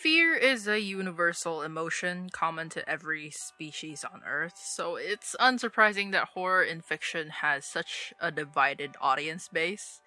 Fear is a universal emotion common to every species on Earth, so it's unsurprising that horror in fiction has such a divided audience base.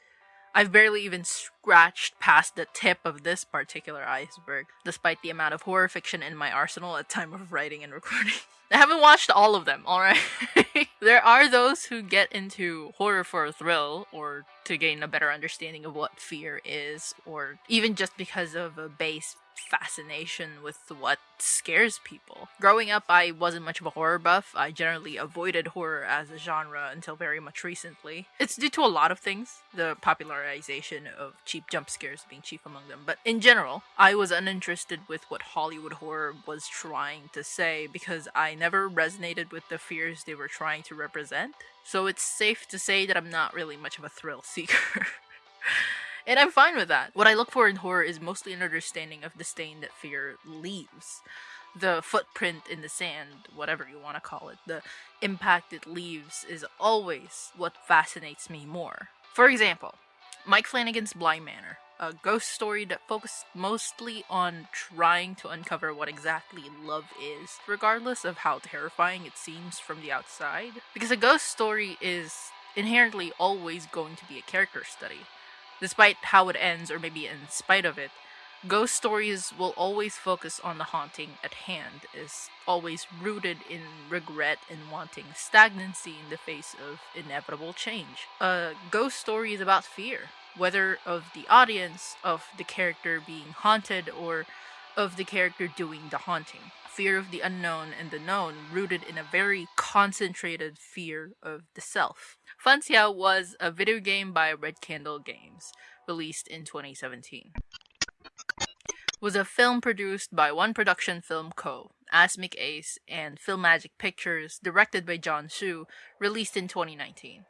I've barely even scratched past the tip of this particular iceberg, despite the amount of horror fiction in my arsenal at time of writing and recording. I haven't watched all of them, alright? there are those who get into horror for a thrill, or to gain a better understanding of what fear is, or even just because of a base fascination with what scares people. Growing up, I wasn't much of a horror buff. I generally avoided horror as a genre until very much recently. It's due to a lot of things, the popularization of cheap jump scares being chief among them, but in general, I was uninterested with what Hollywood horror was trying to say because I never resonated with the fears they were trying to represent. So it's safe to say that I'm not really much of a thrill seeker. And I'm fine with that. What I look for in horror is mostly an understanding of the stain that fear leaves. The footprint in the sand, whatever you want to call it, the impact it leaves is always what fascinates me more. For example, Mike Flanagan's Bly Manor, a ghost story that focused mostly on trying to uncover what exactly love is, regardless of how terrifying it seems from the outside. Because a ghost story is inherently always going to be a character study. Despite how it ends, or maybe in spite of it, ghost stories will always focus on the haunting at hand, is always rooted in regret and wanting stagnancy in the face of inevitable change. A ghost story is about fear, whether of the audience, of the character being haunted, or of the character doing the haunting. Fear of the unknown and the known, rooted in a very concentrated fear of the self. Fanxiao was a video game by Red Candle Games, released in 2017. Was a film produced by One Production Film Co., Asmic Ace, and Film Magic Pictures, directed by John Hsu, released in 2019.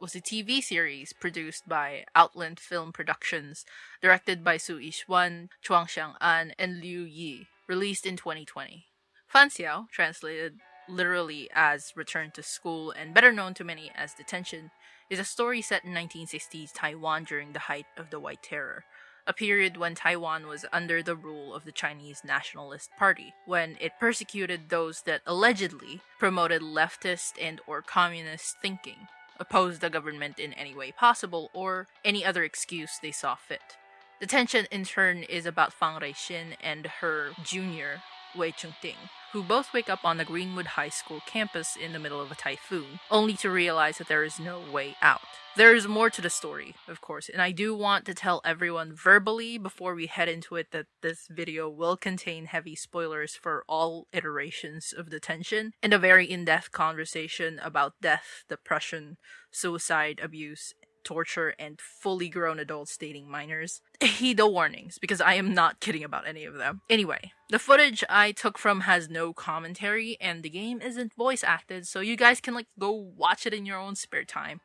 Was a TV series produced by Outland Film Productions, directed by Su Yixuan, Chuang Xiang-an, and Liu Yi, released in 2020. Fanxiao, translated literally as Return to School and better known to many as Detention, is a story set in 1960s Taiwan during the height of the White Terror, a period when Taiwan was under the rule of the Chinese Nationalist Party, when it persecuted those that allegedly promoted leftist and or communist thinking, opposed the government in any way possible, or any other excuse they saw fit. Detention in turn is about Fang Ruixin and her junior, Wei Chengting, who both wake up on the Greenwood High School campus in the middle of a typhoon, only to realize that there is no way out. There is more to the story, of course, and I do want to tell everyone verbally before we head into it that this video will contain heavy spoilers for all iterations of detention and a very in-depth conversation about death, depression, suicide, abuse, torture, and fully grown adults dating minors. Heed the warnings, because I am not kidding about any of them. Anyway, the footage I took from has no commentary, and the game isn't voice acted, so you guys can like go watch it in your own spare time.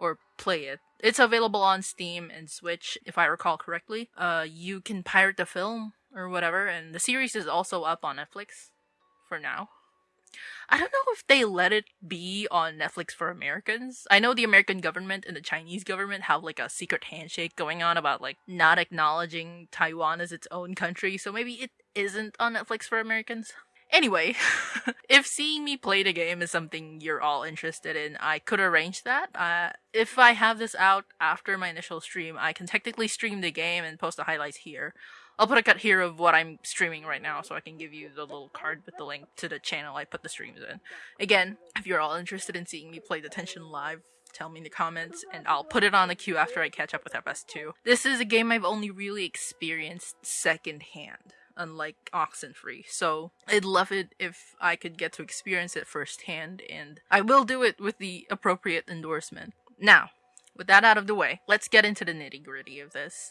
Or play it. It's available on Steam and Switch, if I recall correctly. Uh, you can pirate the film or whatever, and the series is also up on Netflix for now. I don't know if they let it be on Netflix for Americans. I know the American government and the Chinese government have like a secret handshake going on about like not acknowledging Taiwan as its own country, so maybe it isn't on Netflix for Americans. Anyway, if seeing me play the game is something you're all interested in, I could arrange that. Uh, if I have this out after my initial stream, I can technically stream the game and post the highlights here. I'll put a cut here of what I'm streaming right now so I can give you the little card with the link to the channel I put the streams in. Again, if you're all interested in seeing me play Detention live, tell me in the comments and I'll put it on the queue after I catch up with FS2. This is a game I've only really experienced secondhand, unlike Oxenfree, so I'd love it if I could get to experience it firsthand and I will do it with the appropriate endorsement. Now, with that out of the way, let's get into the nitty gritty of this.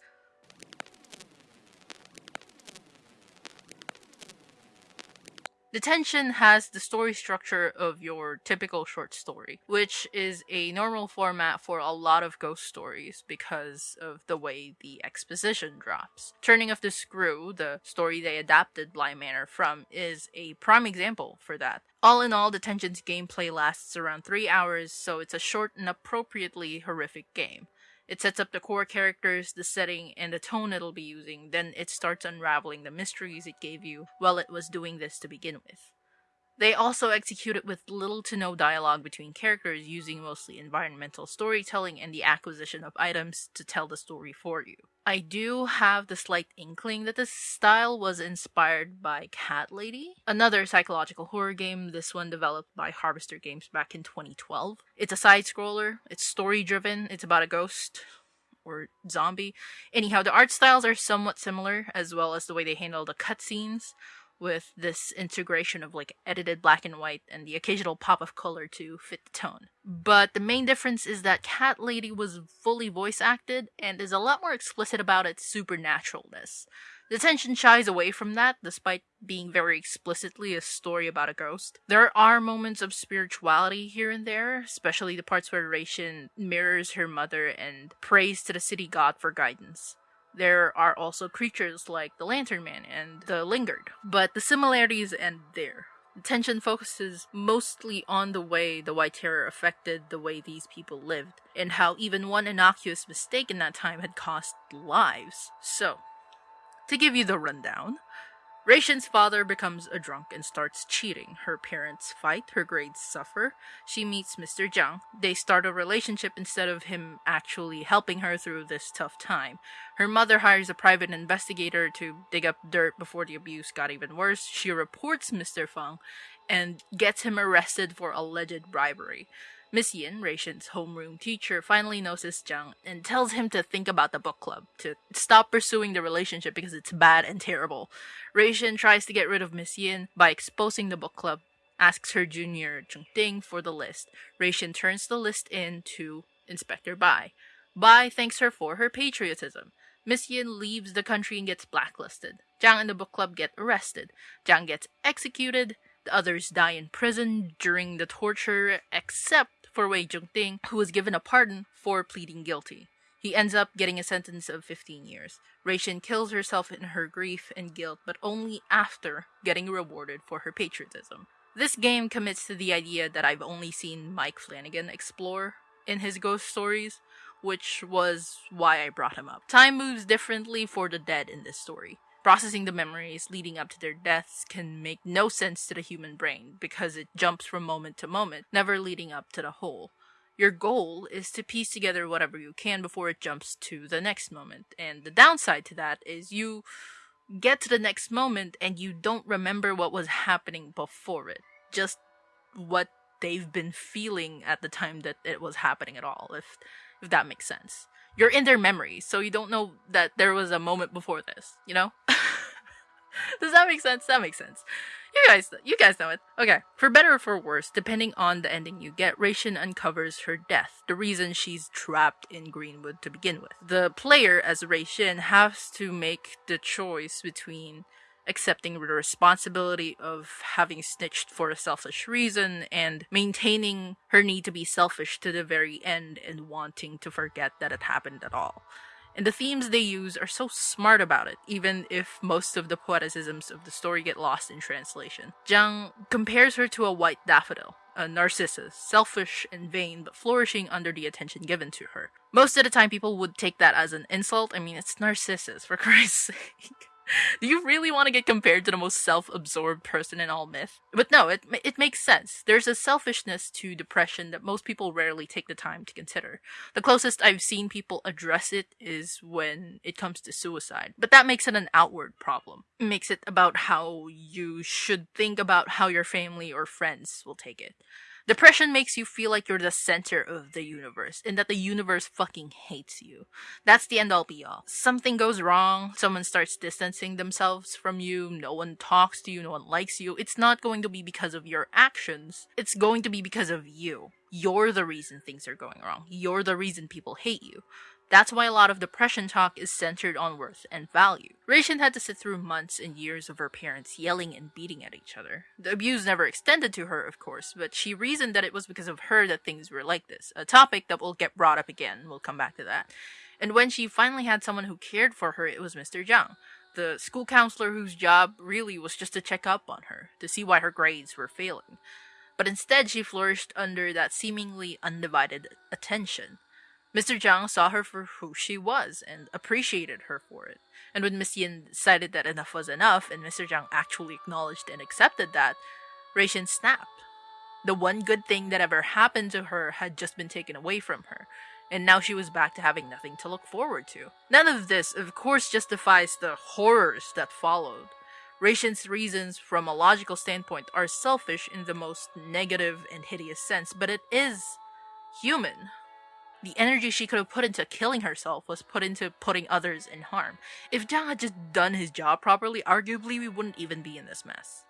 Detention has the story structure of your typical short story, which is a normal format for a lot of ghost stories because of the way the exposition drops. Turning of the Screw, the story they adapted Bly Manor from, is a prime example for that. All in all, Detention's gameplay lasts around 3 hours, so it's a short and appropriately horrific game. It sets up the core characters, the setting, and the tone it'll be using, then it starts unraveling the mysteries it gave you while it was doing this to begin with. They also execute it with little to no dialogue between characters, using mostly environmental storytelling and the acquisition of items to tell the story for you. I do have the slight inkling that this style was inspired by Cat Lady, another psychological horror game, this one developed by Harvester Games back in 2012. It's a side scroller, it's story driven, it's about a ghost or zombie. Anyhow, the art styles are somewhat similar, as well as the way they handle the cutscenes with this integration of like edited black and white and the occasional pop of color to fit the tone. But the main difference is that Cat Lady was fully voice acted and is a lot more explicit about its supernaturalness. Detention shies away from that, despite being very explicitly a story about a ghost. There are moments of spirituality here and there, especially the parts where Reishin mirrors her mother and prays to the city god for guidance. There are also creatures like the Lantern Man and the Lingard, but the similarities end there. The tension focuses mostly on the way the White Terror affected the way these people lived, and how even one innocuous mistake in that time had cost lives. So, to give you the rundown, Reishin's father becomes a drunk and starts cheating. Her parents fight, her grades suffer. She meets Mr. Jiang. They start a relationship instead of him actually helping her through this tough time. Her mother hires a private investigator to dig up dirt before the abuse got even worse. She reports Mr. Feng and gets him arrested for alleged bribery. Miss Yin, Reishin's homeroom teacher, finally notices Jiang and tells him to think about the book club, to stop pursuing the relationship because it's bad and terrible. Reishin tries to get rid of Miss Yin by exposing the book club, asks her junior Chung Ting for the list. Reishin turns the list in to Inspector Bai. Bai thanks her for her patriotism. Miss Yin leaves the country and gets blacklisted. Jiang and the book club get arrested. Jiang gets executed. The others die in prison during the torture, except for Wei Jungting, who was given a pardon for pleading guilty. He ends up getting a sentence of 15 years. Reishin kills herself in her grief and guilt, but only after getting rewarded for her patriotism. This game commits to the idea that I've only seen Mike Flanagan explore in his ghost stories, which was why I brought him up. Time moves differently for the dead in this story. Processing the memories leading up to their deaths can make no sense to the human brain because it jumps from moment to moment, never leading up to the whole. Your goal is to piece together whatever you can before it jumps to the next moment. And the downside to that is you get to the next moment and you don't remember what was happening before it. Just what they've been feeling at the time that it was happening at all, if if that makes sense you're in their memory, so you don't know that there was a moment before this, you know? Does that make sense? That makes sense. You guys, you guys know it. Okay. For better or for worse, depending on the ending you get, Reishin uncovers her death, the reason she's trapped in Greenwood to begin with. The player, as Reishin, has to make the choice between accepting the responsibility of having snitched for a selfish reason and maintaining her need to be selfish to the very end and wanting to forget that it happened at all. And the themes they use are so smart about it, even if most of the poeticisms of the story get lost in translation. Jiang compares her to a white daffodil, a narcissus, selfish and vain, but flourishing under the attention given to her. Most of the time, people would take that as an insult. I mean, it's Narcissus, for Christ's sake. Do you really want to get compared to the most self-absorbed person in all myth? But no, it it makes sense. There's a selfishness to depression that most people rarely take the time to consider. The closest I've seen people address it is when it comes to suicide. But that makes it an outward problem. It makes it about how you should think about how your family or friends will take it. Depression makes you feel like you're the center of the universe and that the universe fucking hates you. That's the end all be all. Something goes wrong, someone starts distancing themselves from you, no one talks to you, no one likes you. It's not going to be because of your actions, it's going to be because of you. You're the reason things are going wrong. You're the reason people hate you. That's why a lot of depression talk is centered on worth and value. Reishin had to sit through months and years of her parents yelling and beating at each other. The abuse never extended to her, of course, but she reasoned that it was because of her that things were like this, a topic that will get brought up again. We'll come back to that. And when she finally had someone who cared for her, it was Mr. Jiang. the school counselor whose job really was just to check up on her, to see why her grades were failing. But instead, she flourished under that seemingly undivided attention. Mr. Zhang saw her for who she was and appreciated her for it. And when Miss Yin decided that enough was enough, and Mr. Zhang actually acknowledged and accepted that, Ruixin snapped. The one good thing that ever happened to her had just been taken away from her, and now she was back to having nothing to look forward to. None of this, of course, justifies the horrors that followed. Ruixin's reasons from a logical standpoint are selfish in the most negative and hideous sense, but it is human. The energy she could have put into killing herself was put into putting others in harm. If Zhang had just done his job properly, arguably we wouldn't even be in this mess.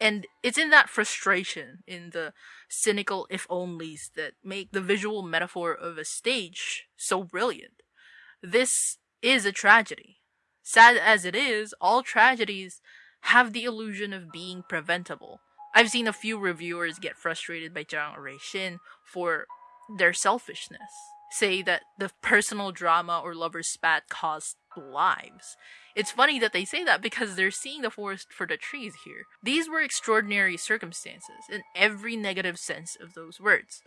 And it's in that frustration, in the cynical if onlys, that make the visual metaphor of a stage so brilliant. This is a tragedy. Sad as it is, all tragedies have the illusion of being preventable. I've seen a few reviewers get frustrated by Zhang Ruixin for their selfishness. Say that the personal drama or lover's spat caused lives. It's funny that they say that because they're seeing the forest for the trees here. These were extraordinary circumstances in every negative sense of those words.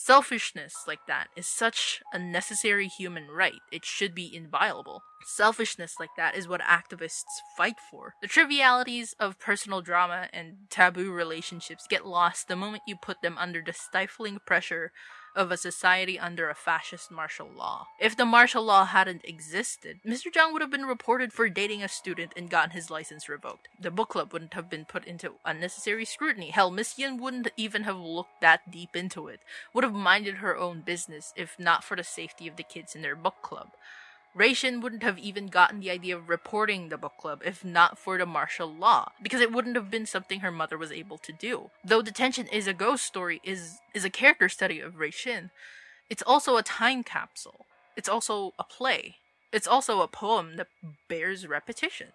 Selfishness like that is such a necessary human right. It should be inviolable. Selfishness like that is what activists fight for. The trivialities of personal drama and taboo relationships get lost the moment you put them under the stifling pressure of a society under a fascist martial law. If the martial law hadn't existed, Mr. Zhang would have been reported for dating a student and gotten his license revoked. The book club wouldn't have been put into unnecessary scrutiny. Hell, Miss Yin wouldn't even have looked that deep into it. Would have minded her own business if not for the safety of the kids in their book club. Ruixin wouldn't have even gotten the idea of reporting the book club if not for the martial law, because it wouldn't have been something her mother was able to do. Though Detention is a ghost story, is is a character study of Ruixin, it's also a time capsule. It's also a play. It's also a poem that bears repetition.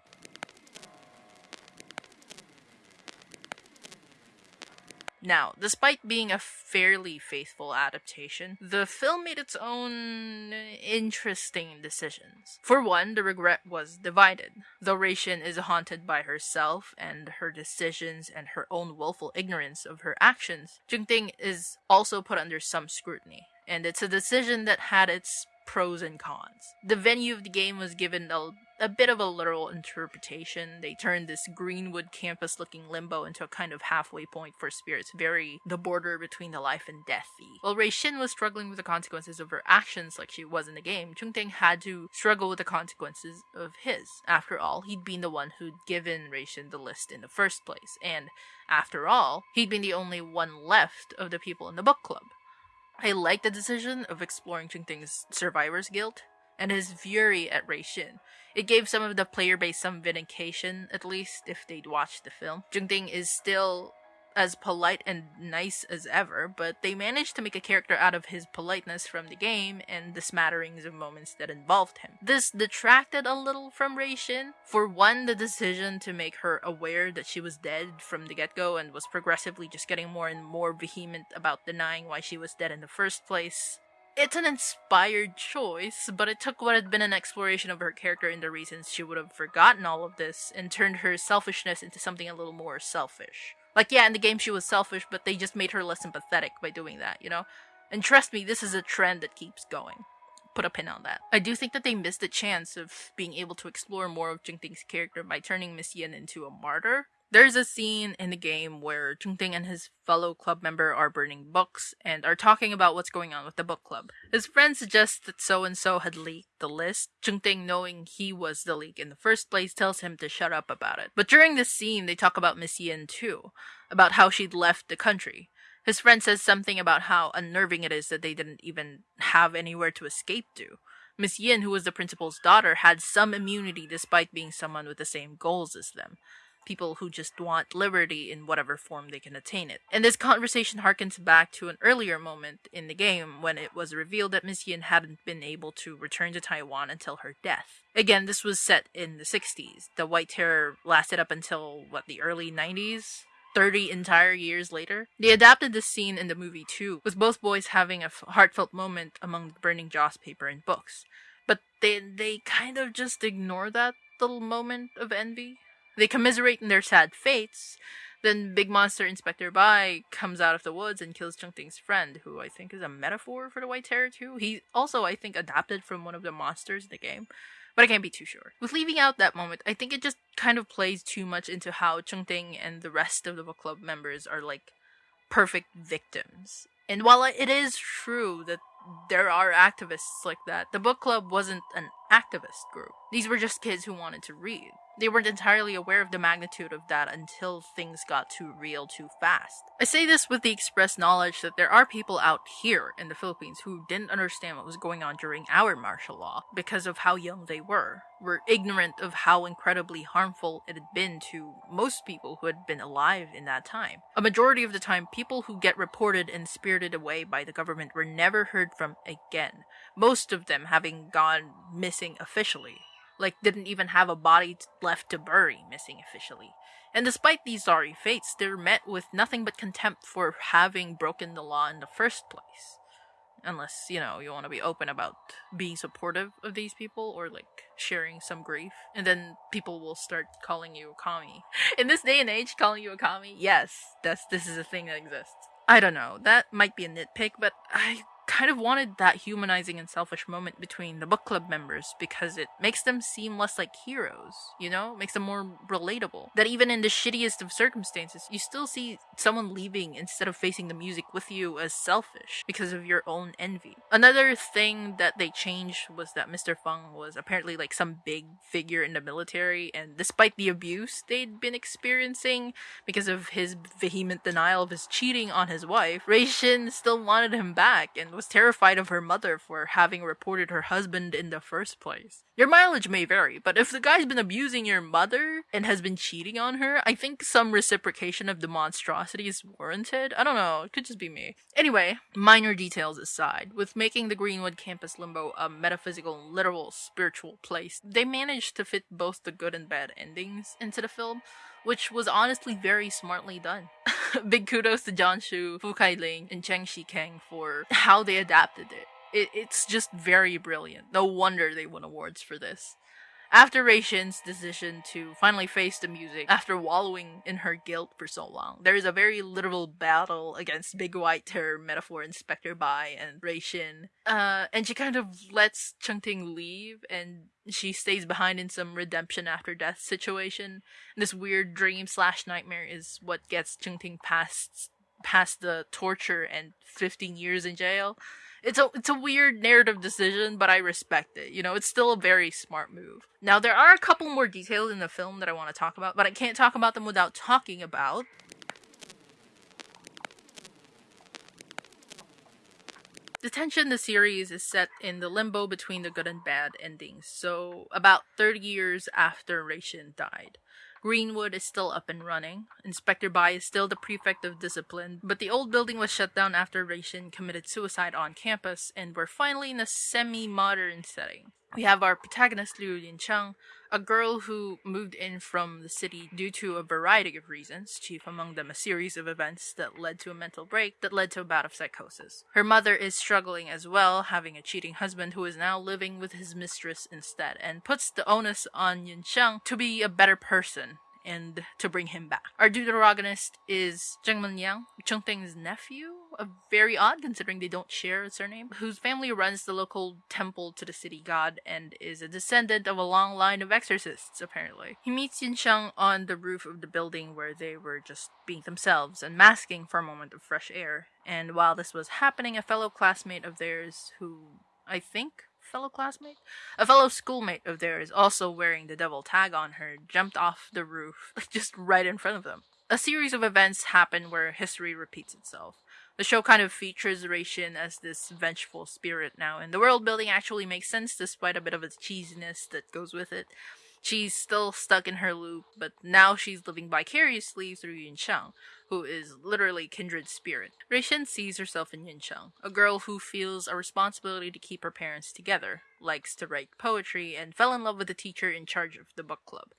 Now, despite being a fairly faithful adaptation, the film made its own interesting decisions. For one, the regret was divided. Though Ruixin is haunted by herself and her decisions and her own willful ignorance of her actions, Jungting is also put under some scrutiny. And it's a decision that had its pros and cons. The venue of the game was given a, a bit of a literal interpretation. They turned this Greenwood campus looking limbo into a kind of halfway point for spirits, very the border between the life and deathy. While Ruixin was struggling with the consequences of her actions like she was in the game, Chungting had to struggle with the consequences of his. After all, he'd been the one who'd given Ruixin the list in the first place, and after all, he'd been the only one left of the people in the book club. I like the decision of exploring Chungting's survivor's guilt and his fury at Ruixin. It gave some of the player base some vindication, at least if they'd watched the film. Jungting is still as polite and nice as ever, but they managed to make a character out of his politeness from the game and the smatterings of moments that involved him. This detracted a little from Ruixin. For one, the decision to make her aware that she was dead from the get-go and was progressively just getting more and more vehement about denying why she was dead in the first place. It's an inspired choice, but it took what had been an exploration of her character and the reasons she would have forgotten all of this and turned her selfishness into something a little more selfish. Like, yeah, in the game she was selfish, but they just made her less sympathetic by doing that, you know? And trust me, this is a trend that keeps going. Put a pin on that. I do think that they missed the chance of being able to explore more of Jungting's character by turning Miss Yin into a martyr. There's a scene in the game where Jungting and his fellow club member are burning books and are talking about what's going on with the book club. His friend suggests that so and so had leaked the list. Jungting, knowing he was the leak in the first place, tells him to shut up about it. But during this scene, they talk about Miss Yin too, about how she'd left the country. His friend says something about how unnerving it is that they didn't even have anywhere to escape to. Miss Yin, who was the principal's daughter, had some immunity despite being someone with the same goals as them people who just want liberty in whatever form they can attain it. And this conversation harkens back to an earlier moment in the game when it was revealed that Miss Yin hadn't been able to return to Taiwan until her death. Again, this was set in the 60s. The White Terror lasted up until, what, the early 90s? 30 entire years later. They adapted this scene in the movie too, with both boys having a heartfelt moment among the burning joss paper and books. But they they kind of just ignore that little moment of envy. They commiserate in their sad fates. Then Big Monster Inspector Bai comes out of the woods and kills Chungting's friend, who I think is a metaphor for the White Terror too. He also, I think, adapted from one of the monsters in the game, but I can't be too sure. With leaving out that moment, I think it just kind of plays too much into how Chungting and the rest of the book club members are like perfect victims. And while it is true that there are activists like that, the book club wasn't an activist group. These were just kids who wanted to read. They weren't entirely aware of the magnitude of that until things got too real too fast. I say this with the express knowledge that there are people out here in the Philippines who didn't understand what was going on during our martial law because of how young they were, were ignorant of how incredibly harmful it had been to most people who had been alive in that time. A majority of the time, people who get reported and spirited away by the government were never heard from again, most of them having gone missing officially like didn't even have a body left to bury missing officially. And despite these sorry fates, they're met with nothing but contempt for having broken the law in the first place. Unless, you know, you want to be open about being supportive of these people or like sharing some grief. And then people will start calling you a kami. In this day and age, calling you a kami, yes, that's this is a thing that exists. I don't know, that might be a nitpick, but I kind of wanted that humanizing and selfish moment between the book club members because it makes them seem less like heroes, you know? Makes them more relatable. That even in the shittiest of circumstances, you still see someone leaving instead of facing the music with you as selfish because of your own envy. Another thing that they changed was that Mr. Feng was apparently like some big figure in the military, and despite the abuse they'd been experiencing because of his vehement denial of his cheating on his wife, Rei Shin still wanted him back and was terrified of her mother for having reported her husband in the first place. Your mileage may vary, but if the guy's been abusing your mother and has been cheating on her, I think some reciprocation of the monstrosity is warranted. I don't know, it could just be me. Anyway, minor details aside, with making the Greenwood campus limbo a metaphysical, literal, spiritual place, they managed to fit both the good and bad endings into the film which was honestly very smartly done. Big kudos to Jon Chu, Fu Kai Ling, and Cheng Shikeng for how they adapted it. it. It's just very brilliant. No wonder they won awards for this. After Rei Shin's decision to finally face the music after wallowing in her guilt for so long, there is a very literal battle against Big White Terror metaphor Inspector Bai and Rei Shin. Uh, and she kind of lets Chungting leave and she stays behind in some redemption after death situation. And this weird dream slash nightmare is what gets Chungting past past the torture and 15 years in jail it's a it's a weird narrative decision, but I respect it. You know, it's still a very smart move. Now there are a couple more details in the film that I want to talk about, but I can't talk about them without talking about The tension in the series is set in the limbo between the good and bad endings, so about 30 years after Rei Shin died. Greenwood is still up and running. Inspector Bai is still the prefect of discipline, but the old building was shut down after Reishin committed suicide on campus, and we're finally in a semi-modern setting. We have our protagonist Liu Yincheng, a girl who moved in from the city due to a variety of reasons, chief among them a series of events that led to a mental break that led to a bout of psychosis. Her mother is struggling as well, having a cheating husband who is now living with his mistress instead, and puts the onus on Yincheng to be a better person and to bring him back. Our deuteragonist is Zheng Yang, Chungting's nephew, a very odd considering they don't share a surname, whose family runs the local temple to the city god and is a descendant of a long line of exorcists, apparently. He meets Yincheng on the roof of the building where they were just being themselves and masking for a moment of fresh air. And while this was happening, a fellow classmate of theirs, who I think fellow classmate? A fellow schoolmate of theirs, also wearing the devil tag on her, jumped off the roof, just right in front of them. A series of events happen where history repeats itself. The show kind of features Shin as this vengeful spirit now, and the world building actually makes sense despite a bit of its cheesiness that goes with it. She's still stuck in her loop, but now she's living vicariously through Yincheng, who is literally kindred spirit. Rei Shin sees herself in Yincheng, a girl who feels a responsibility to keep her parents together, likes to write poetry, and fell in love with the teacher in charge of the book club.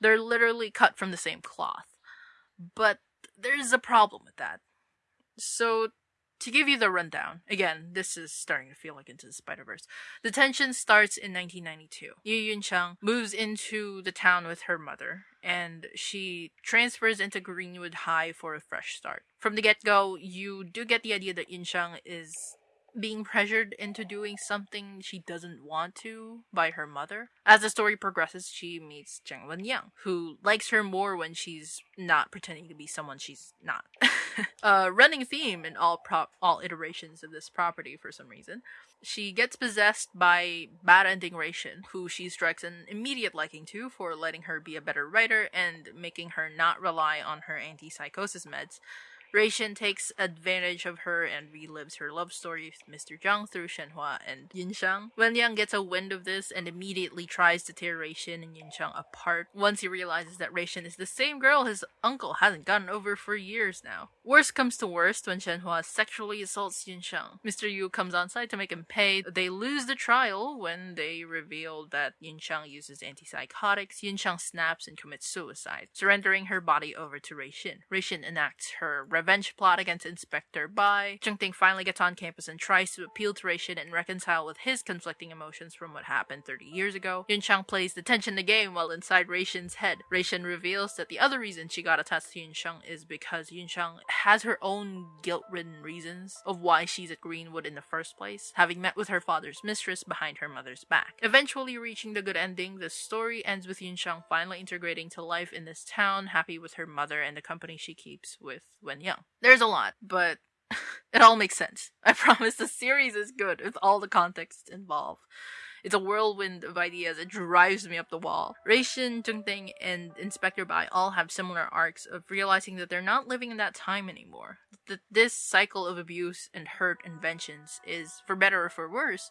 They're literally cut from the same cloth. But there's a problem with that. So to give you the rundown, again, this is starting to feel like Into the Spider Verse. The tension starts in 1992. Yu Yun Chang moves into the town with her mother, and she transfers into Greenwood High for a fresh start. From the get go, you do get the idea that Yun Chang is being pressured into doing something she doesn't want to by her mother. As the story progresses, she meets Zheng Wenyang, who likes her more when she's not pretending to be someone she's not. a running theme in all prop all iterations of this property for some reason. She gets possessed by bad ending Reishin, who she strikes an immediate liking to for letting her be a better writer and making her not rely on her anti-psychosis meds Reishin takes advantage of her and relives her love story with Mr. Zhang through Shenhua and Yinshang. Wenyang gets a wind of this and immediately tries to tear Reishin and Yinshang apart once he realizes that Reishin is the same girl his uncle hasn't gotten over for years now. Worst comes to worst when Shenhua sexually assaults Yinshang. Mr. Yu comes on site to make him pay. They lose the trial when they reveal that Yinshang uses antipsychotics. Yinshang snaps and commits suicide, surrendering her body over to Reishin. Reishin enacts her revenge plot against Inspector Bai. Ting finally gets on campus and tries to appeal to Reishin and reconcile with his conflicting emotions from what happened 30 years ago. Yunchang plays the tension the game while inside Reishin's head. Reishin reveals that the other reason she got attached to Yunchang is because Yunchang has her own guilt-ridden reasons of why she's at Greenwood in the first place, having met with her father's mistress behind her mother's back. Eventually reaching the good ending, the story ends with Yunchang finally integrating to life in this town, happy with her mother and the company she keeps with Wen young. There's a lot, but it all makes sense. I promise the series is good with all the context involved. It's a whirlwind of ideas. It drives me up the wall. Reishin, Zhengting, and Inspector Bai all have similar arcs of realizing that they're not living in that time anymore. That this cycle of abuse and hurt and vengeance is, for better or for worse,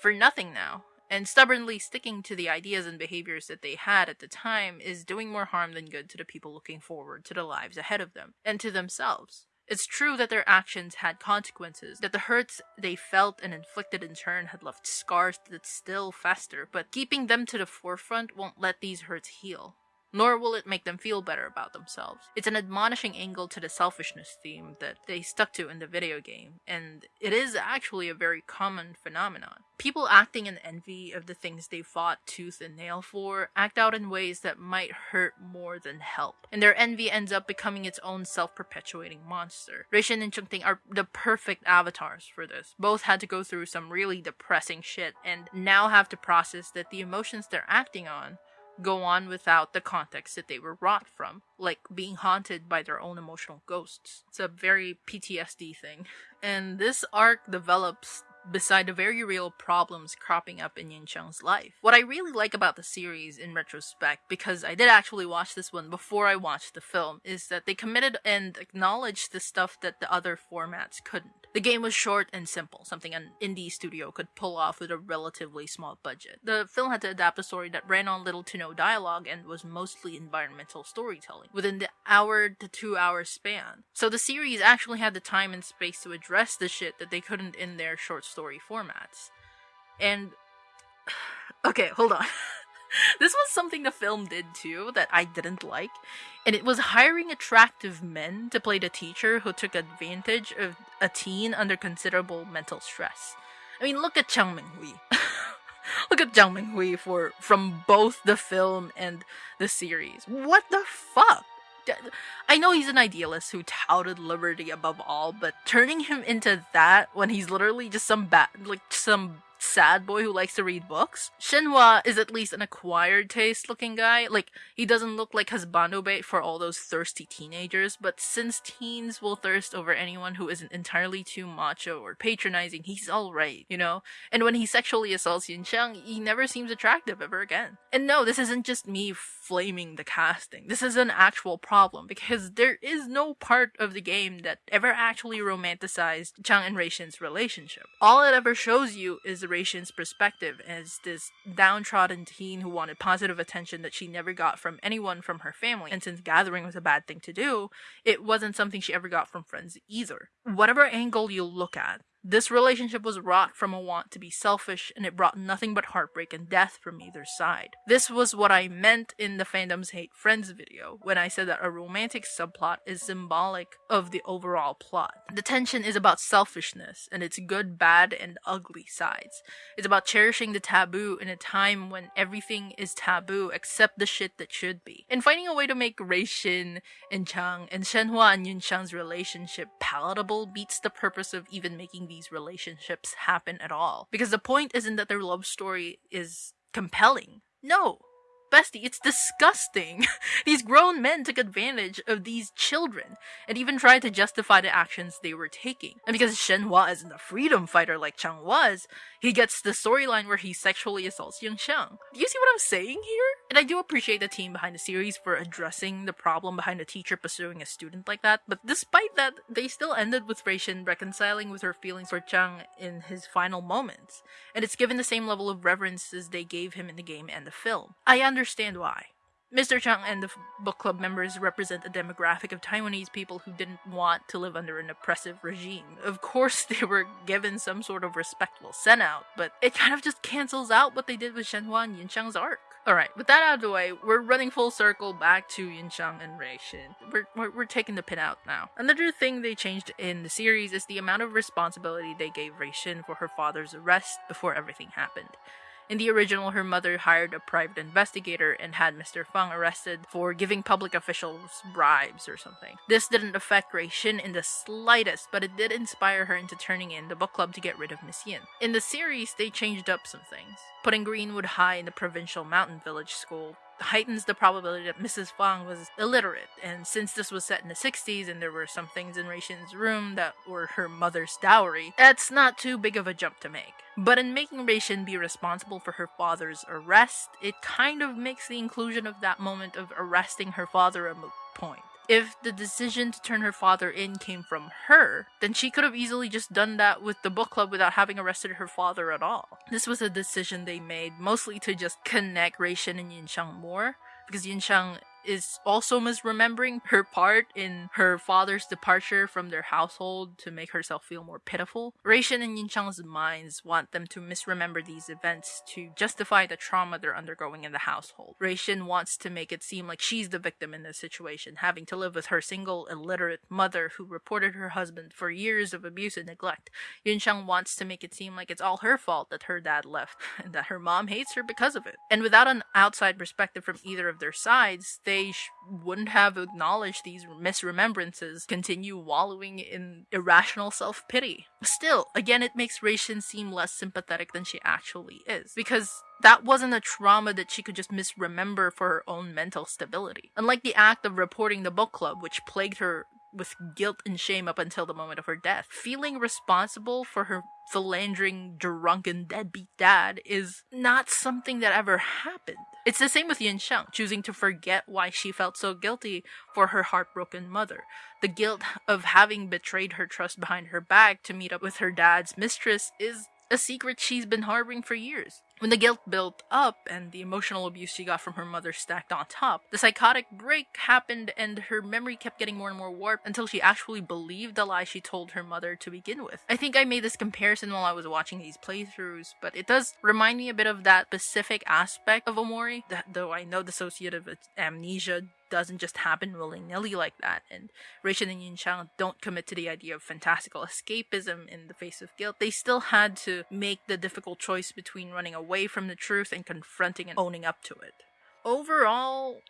for nothing now. And stubbornly sticking to the ideas and behaviors that they had at the time is doing more harm than good to the people looking forward to the lives ahead of them, and to themselves. It's true that their actions had consequences, that the hurts they felt and inflicted in turn had left scars that still fester, but keeping them to the forefront won't let these hurts heal nor will it make them feel better about themselves. It's an admonishing angle to the selfishness theme that they stuck to in the video game, and it is actually a very common phenomenon. People acting in envy of the things they fought tooth and nail for act out in ways that might hurt more than help, and their envy ends up becoming its own self-perpetuating monster. Reishin and Chungting are the perfect avatars for this. Both had to go through some really depressing shit, and now have to process that the emotions they're acting on go on without the context that they were wrought from, like being haunted by their own emotional ghosts. It's a very PTSD thing. And this arc develops beside the very real problems cropping up in Yin Chang's life. What I really like about the series in retrospect, because I did actually watch this one before I watched the film, is that they committed and acknowledged the stuff that the other formats couldn't. The game was short and simple, something an indie studio could pull off with a relatively small budget. The film had to adapt a story that ran on little to no dialogue and was mostly environmental storytelling within the hour to two hour span. So the series actually had the time and space to address the shit that they couldn't in their short story formats. And okay, hold on. this was something the film did too that I didn't like, and it was hiring attractive men to play the teacher who took advantage of a teen under considerable mental stress. I mean, look at Chang Ming-hui. look at Chang Ming-hui for from both the film and the series. What the fuck? I know he's an idealist who touted liberty above all, but turning him into that when he's literally just some bad, like some sad boy who likes to read books. Shenhua is at least an acquired taste looking guy. Like, he doesn't look like husbando bait for all those thirsty teenagers, but since teens will thirst over anyone who isn't entirely too macho or patronizing, he's alright, you know? And when he sexually assaults Yin he never seems attractive ever again. And no, this isn't just me flaming the casting. This is an actual problem, because there is no part of the game that ever actually romanticized Chang and Reishin's relationship. All it ever shows you is Reishin's perspective as this downtrodden teen who wanted positive attention that she never got from anyone from her family. And since gathering was a bad thing to do, it wasn't something she ever got from friends either. Whatever angle you look at, This relationship was wrought from a want to be selfish, and it brought nothing but heartbreak and death from either side. This was what I meant in the fandoms hate friends video when I said that a romantic subplot is symbolic of the overall plot. The tension is about selfishness and its good, bad, and ugly sides. It's about cherishing the taboo in a time when everything is taboo except the shit that should be. And finding a way to make Rei Shin and Chang and Shenhua and Yunxiang's relationship palatable beats the purpose of even making these relationships happen at all. Because the point isn't that their love story is compelling. No, Bestie, it's disgusting. these grown men took advantage of these children and even tried to justify the actions they were taking. And because Shenhua isn't a freedom fighter like Chang was, he gets the storyline where he sexually assaults Yunxiang. Do you see what I'm saying here? And I do appreciate the team behind the series for addressing the problem behind a teacher pursuing a student like that, but despite that, they still ended with Rei Shin reconciling with her feelings for Chang in his final moments, and it's given the same level of reverence as they gave him in the game and the film. I understand why. Mr. Chang and the book club members represent a demographic of Taiwanese people who didn't want to live under an oppressive regime. Of course, they were given some sort of respectful send out, but it kind of just cancels out what they did with Shenhua and Yunxiang's arc. Alright, with that out of the way, we're running full circle back to Yunxiang and Rei Shin. We're, we're, we're taking the pin out now. Another thing they changed in the series is the amount of responsibility they gave Rei Shin for her father's arrest before everything happened. In the original, her mother hired a private investigator and had Mr. Feng arrested for giving public officials bribes or something. This didn't affect Rei Shin in the slightest, but it did inspire her into turning in the book club to get rid of Miss Yin. In the series, they changed up some things, putting Greenwood High in the provincial mountain village school heightens the probability that Mrs. Fang was illiterate. And since this was set in the 60s and there were some things in Rei Shin's room that were her mother's dowry, that's not too big of a jump to make. But in making Rei Shin be responsible for her father's arrest, it kind of makes the inclusion of that moment of arresting her father a moot point if the decision to turn her father in came from her, then she could have easily just done that with the book club without having arrested her father at all. This was a decision they made mostly to just connect Rei Shin and Yunxiang more, because Yunxiang is also misremembering her part in her father's departure from their household to make herself feel more pitiful. Raishin and Yunxiang's minds want them to misremember these events to justify the trauma they're undergoing in the household. Raishin wants to make it seem like she's the victim in this situation, having to live with her single, illiterate mother who reported her husband for years of abuse and neglect. Yunxiang wants to make it seem like it's all her fault that her dad left, and that her mom hates her because of it. And without an outside perspective from either of their sides, they sh- wouldn't have acknowledged these misremembrances, continue wallowing in irrational self pity. Still, again, it makes Shin seem less sympathetic than she actually is, because that wasn't a trauma that she could just misremember for her own mental stability. Unlike the act of reporting the book club, which plagued her with guilt and shame up until the moment of her death. Feeling responsible for her philandering, drunken, deadbeat dad is not something that ever happened. It's the same with Yunxiang, choosing to forget why she felt so guilty for her heartbroken mother. The guilt of having betrayed her trust behind her back to meet up with her dad's mistress is a secret she's been harboring for years. When the guilt built up and the emotional abuse she got from her mother stacked on top, the psychotic break happened and her memory kept getting more and more warped until she actually believed the lie she told her mother to begin with. I think I made this comparison while I was watching these playthroughs, but it does remind me a bit of that specific aspect of Omori, that though I know dissociative amnesia doesn't just happen willy nilly like that, and Shin and Yunxiang don't commit to the idea of fantastical escapism in the face of guilt. They still had to make the difficult choice between running away from the truth and confronting and owning up to it. Overall,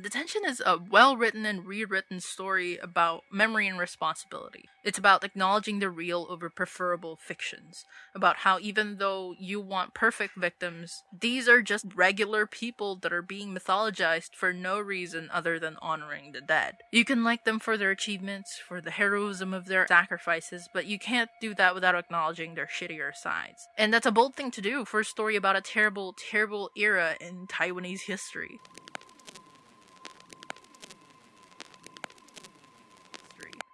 Detention is a well written and rewritten story about memory and responsibility. It's about acknowledging the real over preferable fictions, about how even though you want perfect victims, these are just regular people that are being mythologized for no reason other than honoring the dead. You can like them for their achievements, for the heroism of their sacrifices, but you can't do that without acknowledging their shittier sides. And that's a bold thing to do for a story about a terrible, terrible era in Taiwanese history.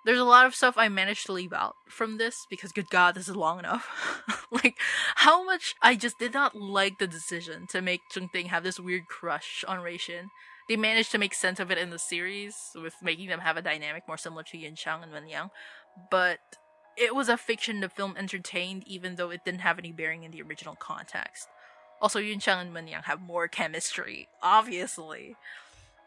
There's a lot of stuff I managed to leave out from this because good god, this is long enough. like how much I just did not like the decision to make Chung Ting have this weird crush on Rei Shin. They managed to make sense of it in the series with making them have a dynamic more similar to Yin Chang and Wen Yang, but it was a fiction the film entertained even though it didn't have any bearing in the original context. Also, Yun Chang and Wen Yang have more chemistry, obviously.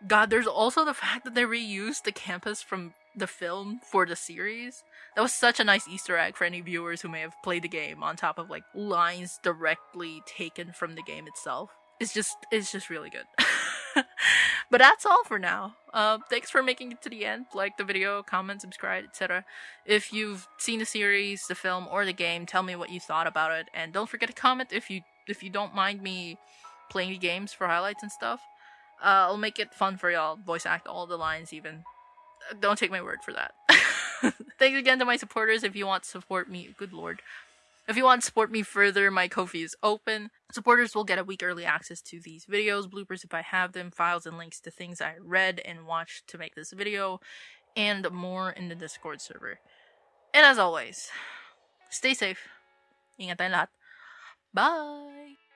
God, there's also the fact that they reused the campus from the film for the series. That was such a nice Easter egg for any viewers who may have played the game on top of like lines directly taken from the game itself. It's just it's just really good. but that's all for now. Uh, thanks for making it to the end. Like the video, comment, subscribe, etc. If you've seen the series, the film, or the game, tell me what you thought about it. And don't forget to comment if you if you don't mind me playing the games for highlights and stuff. Uh, I'll make it fun for y'all. Voice act all the lines, even. Uh, don't take my word for that. Thanks again to my supporters. If you want to support me, good lord. If you want to support me further, my Ko-fi is open. Supporters will get a week early access to these videos, bloopers if I have them, files and links to things I read and watched to make this video, and more in the Discord server. And as always, stay safe. Ingat lahat. Bye!